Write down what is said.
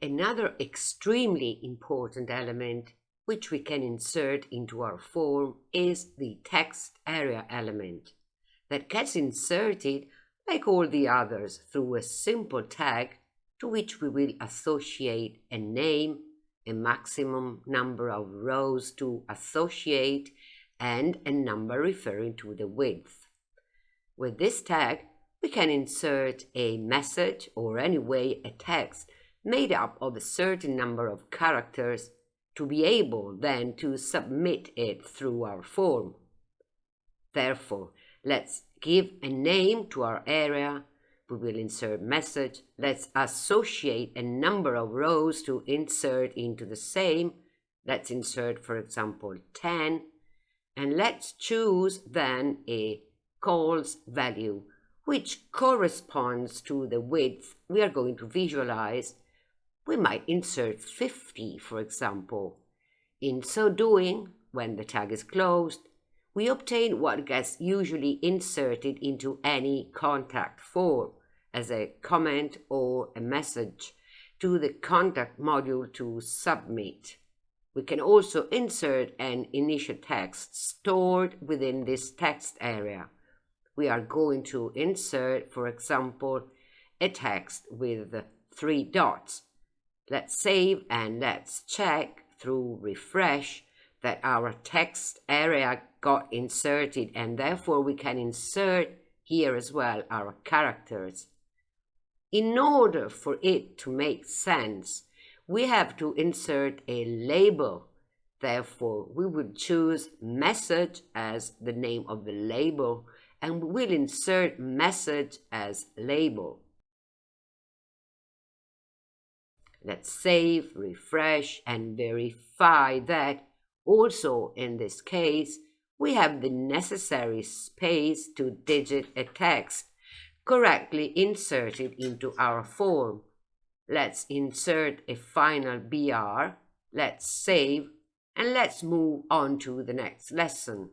Another extremely important element which we can insert into our form is the text area element that gets inserted like all the others through a simple tag to which we will associate a name, a maximum number of rows to associate, and a number referring to the width. With this tag, we can insert a message or anyway a text made up of a certain number of characters to be able then to submit it through our form. Therefore, let's give a name to our area. We will insert message. Let's associate a number of rows to insert into the same. Let's insert, for example, 10. And let's choose then a cols value, which corresponds to the width we are going to visualize we might insert 50, for example. In so doing, when the tag is closed, we obtain what gets usually inserted into any contact form as a comment or a message to the contact module to submit. We can also insert an initial text stored within this text area. We are going to insert, for example, a text with three dots Let's save and let's check through refresh that our text area got inserted and therefore we can insert here as well our characters. In order for it to make sense, we have to insert a label. Therefore, we will choose message as the name of the label and we'll insert message as label. Let's save, refresh, and verify that also in this case, we have the necessary space to digit a text correctly inserted into our form. Let's insert a final BR, let's save, and let's move on to the next lesson.